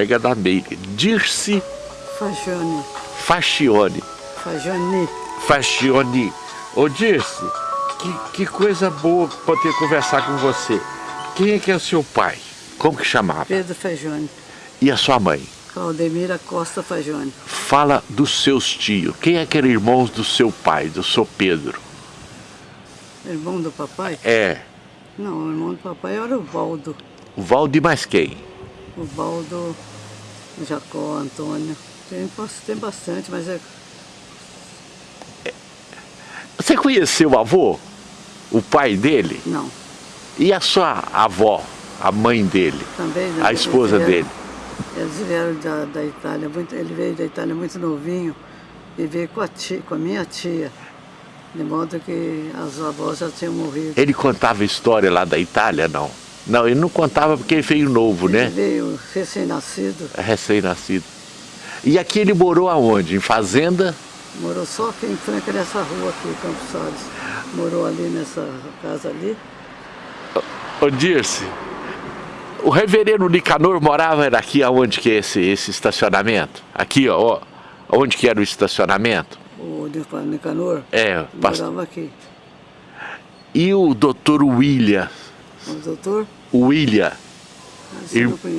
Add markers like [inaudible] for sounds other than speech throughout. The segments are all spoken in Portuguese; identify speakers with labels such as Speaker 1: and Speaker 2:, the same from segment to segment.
Speaker 1: colega da Meire, Dirce
Speaker 2: Fagione.
Speaker 1: Fascione.
Speaker 2: Fagione.
Speaker 1: Fascione. Ô Dirce, que, que coisa boa poder conversar com você. Quem é que é o seu pai? Como que chamava?
Speaker 2: Pedro Fagione.
Speaker 1: E a sua mãe?
Speaker 2: Claudemira Costa Fagione.
Speaker 1: Fala dos seus tios. Quem é que eram irmãos do seu pai, do seu Pedro?
Speaker 2: Irmão do papai?
Speaker 1: É.
Speaker 2: Não, o irmão do papai era o Valdo.
Speaker 1: O Valdo e mais quem?
Speaker 2: O Valdo, Jacó, Antônio. Tem, tem bastante, mas é...
Speaker 1: Você conheceu o avô? O pai dele?
Speaker 2: Não.
Speaker 1: E a sua avó, a mãe dele?
Speaker 2: Também.
Speaker 1: A esposa
Speaker 2: vieram,
Speaker 1: dele?
Speaker 2: Eles vieram da, da Itália, muito, ele veio da Itália muito novinho e veio com a, tia, com a minha tia. De modo que as avós já tinham morrido.
Speaker 1: Ele contava história lá da Itália, não? Não, ele não contava porque ele veio novo,
Speaker 2: ele
Speaker 1: né?
Speaker 2: Ele veio recém-nascido.
Speaker 1: Recém-nascido. E aqui ele morou aonde? Em fazenda?
Speaker 2: Morou só aqui em Franca, nessa rua aqui, Campos Salles. Morou ali nessa casa ali.
Speaker 1: Ô Dirce, o reverendo Nicanor morava aqui aonde que é esse, esse estacionamento? Aqui, ó, onde que era o estacionamento?
Speaker 2: O Nicanor?
Speaker 1: É,
Speaker 2: morava aqui.
Speaker 1: E o doutor William?
Speaker 2: O doutor?
Speaker 1: William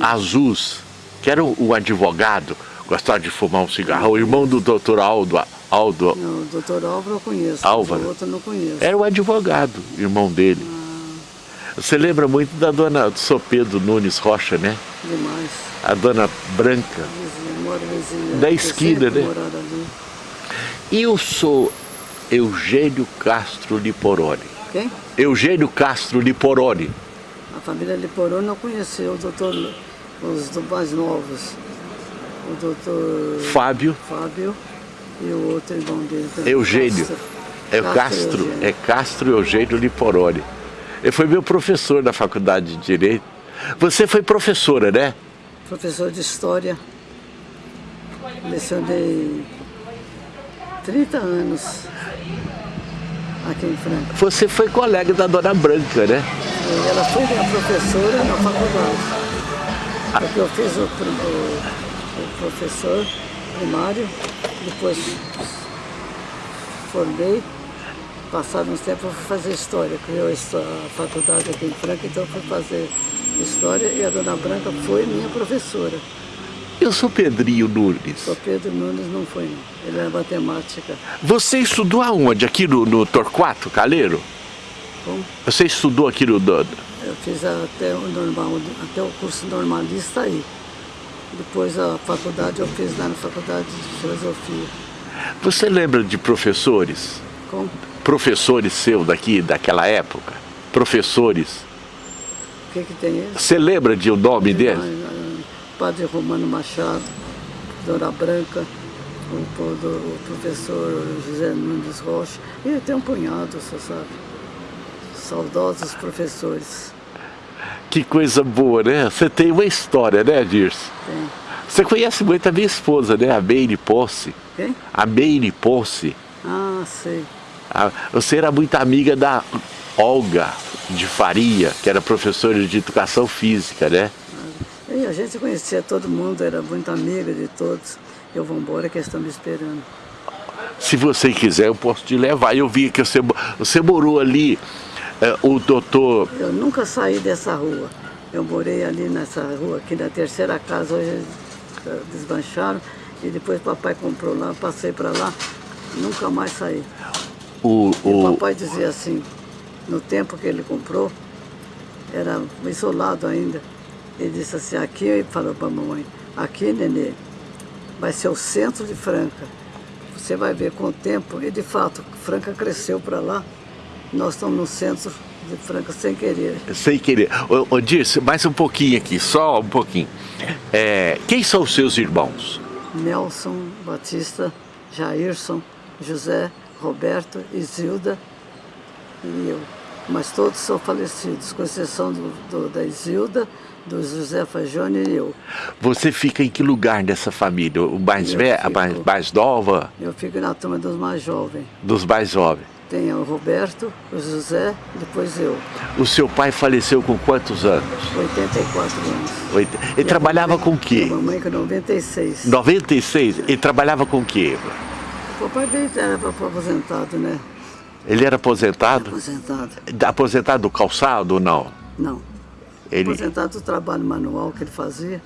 Speaker 1: Azus, que era o, advogado, gostava de fumar um cigarro, o irmão do doutor Aldo. Aldo.
Speaker 2: Não, o doutor Álvaro eu conheço,
Speaker 1: Álvaro.
Speaker 2: o outro eu não conheço.
Speaker 1: Era o advogado, irmão dele. Ah. Você lembra muito da dona Sopedo Nunes Rocha, né?
Speaker 2: Demais.
Speaker 1: A dona Branca.
Speaker 2: Vizinha.
Speaker 1: Da esquina, né? E eu sou Eugênio Castro Liporoni.
Speaker 2: Quem?
Speaker 1: Eugênio Castro Liporoni.
Speaker 2: A família Liporoni não conheceu o doutor, os mais novos. O doutor...
Speaker 1: Fábio.
Speaker 2: Fábio e o outro irmão dele.
Speaker 1: Eugênio. Castro. É Castro, Castro é Castro Eugênio Liporoni. Ele foi meu professor da faculdade de Direito. Você foi professora, né?
Speaker 2: Professor de História. Lecionei 30 anos aqui em Franca.
Speaker 1: Você foi colega da Dona Branca, né?
Speaker 2: Ela foi minha professora na faculdade. Porque eu fiz o, o, o professor primário, depois formei Passado uns tempos eu fui fazer História, criou a faculdade aqui em Franca, então eu fui fazer História e a Dona Branca foi minha professora.
Speaker 1: Eu sou Pedrinho Nunes.
Speaker 2: O Pedro Nunes não foi, não. Ele era matemática.
Speaker 1: Você estudou aonde? Aqui no, no Torquato, Caleiro?
Speaker 2: Como?
Speaker 1: Você estudou aqui no...
Speaker 2: Eu fiz até o, normal, até o curso normalista aí. Depois a faculdade eu fiz lá na faculdade de filosofia.
Speaker 1: Você lembra de professores?
Speaker 2: Como?
Speaker 1: professores seu daqui, daquela época? Professores?
Speaker 2: O que que tem eles?
Speaker 1: Você lembra de o nome dele?
Speaker 2: Padre Romano Machado, Dona Branca, o, o, professor José Nunes Rocha, e tem um punhado, você sabe. Saudosos professores.
Speaker 1: Que coisa boa, né? Você tem uma história, né, Dirce?
Speaker 2: Tem.
Speaker 1: Você conhece muito a minha esposa, né? A Meire Posse.
Speaker 2: Quem?
Speaker 1: A Meire Posse.
Speaker 2: Ah, sei.
Speaker 1: Você era muito amiga da Olga de Faria, que era professora de educação física, né?
Speaker 2: A gente conhecia todo mundo, era muito amiga de todos. Eu vou embora que eles estão me esperando.
Speaker 1: Se você quiser, eu posso te levar. Eu vi que você, você morou ali, é, o doutor...
Speaker 2: Eu nunca saí dessa rua. Eu morei ali nessa rua, aqui na terceira casa, hoje eles eh, desmancharam. E depois papai comprou lá, passei para lá, nunca mais saí.
Speaker 1: O, o...
Speaker 2: o papai dizia assim, no tempo que ele comprou, era isolado ainda. Ele disse assim, aqui, ele falou para a mamãe, aqui, nenê, vai ser o centro de Franca. Você vai ver com o tempo, e de fato, Franca cresceu para lá, nós estamos no centro de Franca sem querer.
Speaker 1: Sem querer. Ô, ô Dirce, mais um pouquinho aqui, só um pouquinho. É, quem são os seus irmãos?
Speaker 2: Nelson, Batista, Jairson, José, Roberto, Isilda e eu. Mas todos são falecidos, com exceção do, do, da Isilda, do José Fagione e eu.
Speaker 1: Você fica em que lugar dessa família? O mais velho, a mais, mais nova?
Speaker 2: Eu fico na turma dos mais jovens.
Speaker 1: Dos mais jovens.
Speaker 2: Tem o Roberto, o José, depois eu.
Speaker 1: O seu pai faleceu com quantos anos?
Speaker 2: 84 anos.
Speaker 1: Oito- Ele
Speaker 2: E
Speaker 1: trabalhava
Speaker 2: mamãe-
Speaker 1: com o quê?
Speaker 2: A mamãe com 96.
Speaker 1: 96? Ele trabalhava com o quê?
Speaker 2: O papai veio, era aposentado, né?
Speaker 1: Ele era aposentado?
Speaker 2: Aposentado.
Speaker 1: Aposentado do calçado ou não?
Speaker 2: Não.
Speaker 1: Ele...
Speaker 2: Aposentado do trabalho manual que ele fazia.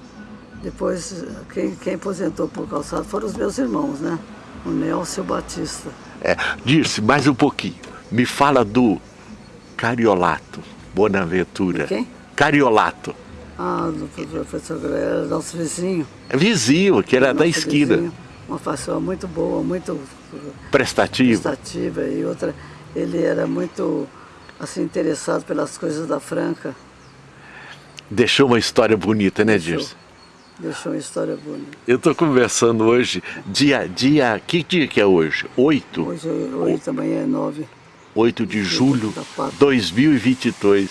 Speaker 2: Depois, quem, quem aposentou por calçado foram os meus irmãos, né? O Nelson e o Batista.
Speaker 1: É, Dirce, mais um pouquinho. Me fala do Cariolato Bonaventura.
Speaker 2: De quem?
Speaker 1: Cariolato.
Speaker 2: Ah, do professor Greia, era nosso vizinho.
Speaker 1: É vizinho, que era da
Speaker 2: nosso
Speaker 1: esquina.
Speaker 2: vizinho. Uma pessoa muito boa, muito
Speaker 1: Prestativo.
Speaker 2: prestativa. E outra, ele era muito assim, interessado pelas coisas da Franca.
Speaker 1: Deixou uma história bonita, né. Dirce?
Speaker 2: Deixou uma história bonita.
Speaker 1: Eu tô conversando hoje, dia, dia, que dia que é hoje? 8?
Speaker 2: Hoje, hoje também é nove.
Speaker 1: 8 de julho
Speaker 2: pátria.
Speaker 1: 2022.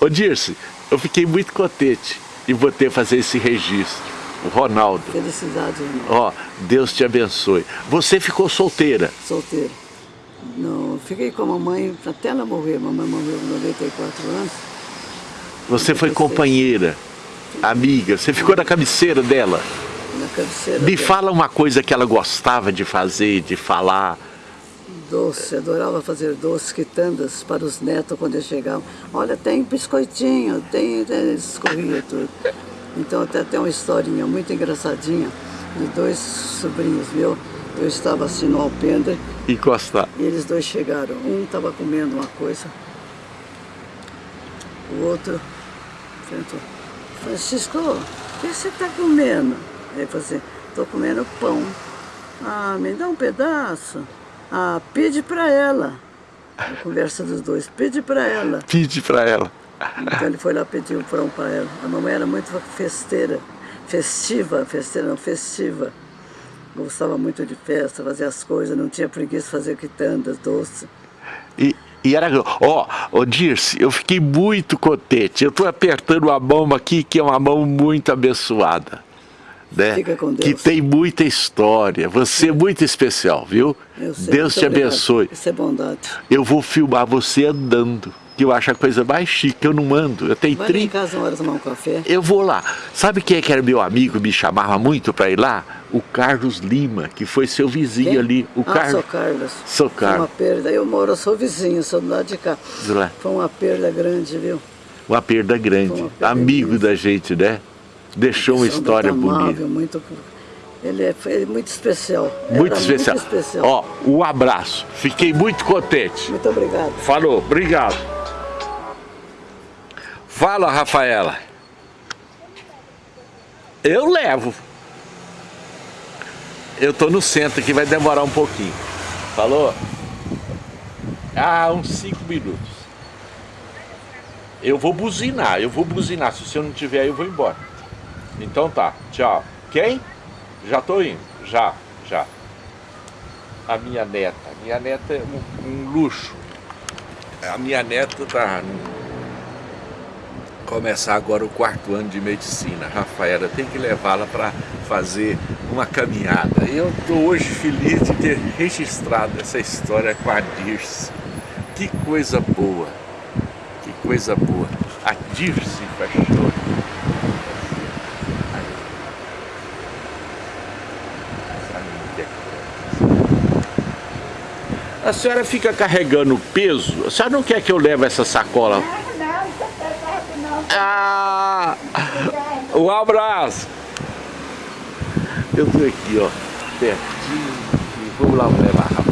Speaker 1: Ô Dirce, eu fiquei muito contente de você fazer esse registro. O Ronaldo.
Speaker 2: Felicidade, irmão.
Speaker 1: Ó, Deus te abençoe. Você ficou solteira.
Speaker 2: solteiro. Não, fiquei com a mamãe até ela morrer. Mamãe morreu com 94 anos.
Speaker 1: Você foi
Speaker 2: 96.
Speaker 1: companheira, amiga. Você ficou na cabeceira dela.
Speaker 2: Na cabeceira
Speaker 1: Me
Speaker 2: dela.
Speaker 1: fala uma coisa que ela gostava de fazer, de falar.
Speaker 2: Doce, adorava fazer doces, quitandas para os netos quando eles chegavam. Olha, tem biscoitinho, tem, tem escorria tudo. Então até tem uma historinha muito engraçadinha de dois sobrinhos meus. Eu estava assim no alpendre
Speaker 1: Encostar.
Speaker 2: e eles dois chegaram. Um estava comendo uma coisa, o outro perguntou, Francisco, o que você está comendo? Ele falou assim, estou comendo pão. Ah, me dá um pedaço. Ah, pede para ela. A conversa dos dois, pede para ela. [laughs]
Speaker 1: Pede pra ela.
Speaker 2: Então ele foi lá pedir o pão para ela. A mamãe era muito festeira, festiva, festeira não, festiva. Gostava muito de festa, fazia as coisas, não tinha preguiça de fazer quitandas, doce.
Speaker 1: E, e era. Ó, ô Dirce, eu fiquei muito contente. Eu tô apertando a mão aqui, que é uma mão muito abençoada. Né?
Speaker 2: Fica com Deus.
Speaker 1: Que tem muita história. Você é muito especial, viu? Deus te
Speaker 2: obrigado.
Speaker 1: abençoe.
Speaker 2: Isso é bondade.
Speaker 1: Eu vou filmar você andando. Que eu acho a coisa mais chique. Eu não ando. Eu tenho
Speaker 2: Vai lá em
Speaker 1: 30.
Speaker 2: casa uma hora tomar um café.
Speaker 1: Eu vou lá. Sabe quem é que era meu amigo, me chamava muito para ir lá? O Carlos Lima, que foi seu vizinho
Speaker 2: Quem?
Speaker 1: ali. O
Speaker 2: ah,
Speaker 1: Carlos.
Speaker 2: sou Carlos.
Speaker 1: Sou
Speaker 2: Foi uma
Speaker 1: Carlos.
Speaker 2: perda. Eu moro, eu sou vizinho, sou do lado de cá.
Speaker 1: Lado.
Speaker 2: Foi uma perda grande, viu?
Speaker 1: Uma perda grande.
Speaker 2: Uma perda
Speaker 1: Amigo
Speaker 2: imensa.
Speaker 1: da gente, né? Deixou uma história
Speaker 2: muito amável,
Speaker 1: bonita.
Speaker 2: Muito, ele é, foi muito especial.
Speaker 1: Muito
Speaker 2: Era
Speaker 1: especial.
Speaker 2: Muito especial.
Speaker 1: Ó, um abraço. Fiquei muito contente.
Speaker 2: Muito obrigado.
Speaker 1: Falou, obrigado. Fala, Rafaela. Eu levo. Eu tô no centro aqui, vai demorar um pouquinho. Falou? Ah, uns cinco minutos. Eu vou buzinar, eu vou buzinar. Se você não tiver aí, eu vou embora. Então tá, tchau. Quem? Já tô indo, já, já. A minha neta. Minha neta é um, um luxo. A minha neta tá começar agora o quarto ano de medicina. Rafaela, tem que levá-la para fazer uma caminhada. Eu estou hoje feliz de ter registrado essa história com a Dirce. Que coisa boa, que coisa boa. A Dirce é A senhora fica carregando peso? A senhora não quer que eu leve essa sacola?
Speaker 3: Não, não, não tá certo não.
Speaker 1: Ah, um abraço. Eu tô aqui, ó, pertinho. Vamos lá levar, rapaz.